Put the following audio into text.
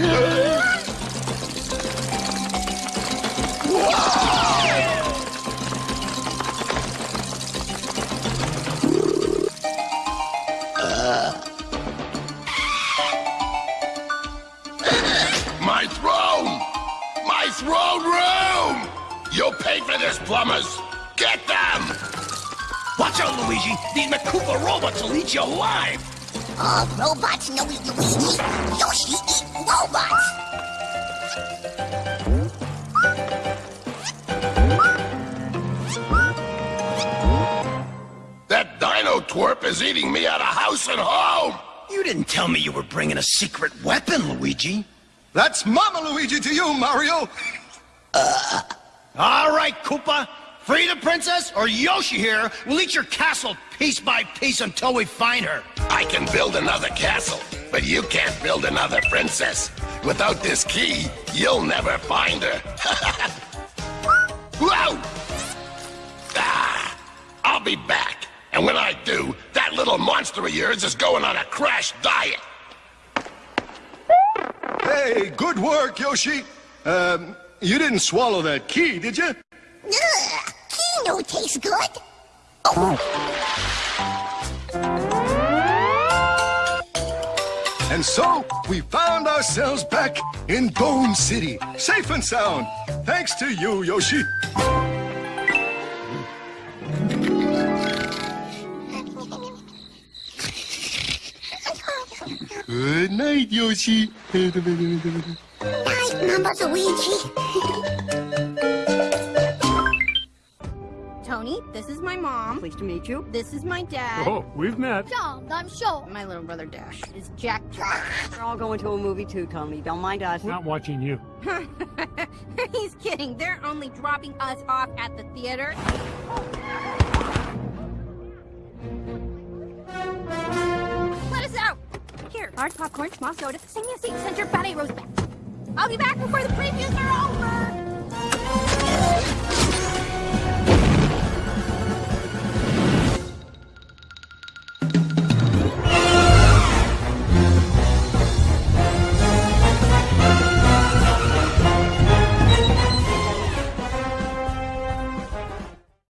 My throne! My throne room! You paid for this, plumbers! Get them! Watch out, Luigi! These Mechakoopa robots will eat you alive! All uh, robots know Luigi! Twerp is eating me out of house and home! You didn't tell me you were bringing a secret weapon, Luigi. That's Mama Luigi to you, Mario. All right, Koopa. Free the princess, or Yoshi here will eat your castle piece by piece until we find her. I can build another castle, but you can't build another princess. Without this key, you'll never find her. Whoa! Ah, I'll be back. And when I little monster of yours is going on a crash diet. Hey, good work, Yoshi. Um, you didn't swallow that key, did you? Ugh, Kino tastes good. Oh, And so, we found ourselves back in Dome City, safe and sound. Thanks to you, Yoshi. Good night, Yoshi. night, Mama Luigi. Tony, this is my mom. Pleased to meet you. This is my dad. Oh, we've met. John, I'm sure. My little brother Dash is Jack Jack. We're all going to a movie too, Tony. Don't mind us. Not watching you. He's kidding. They're only dropping us off at the theater. Large popcorn, small soda, sing a seat, send your ballet rose back. I'll be back before the previews are over!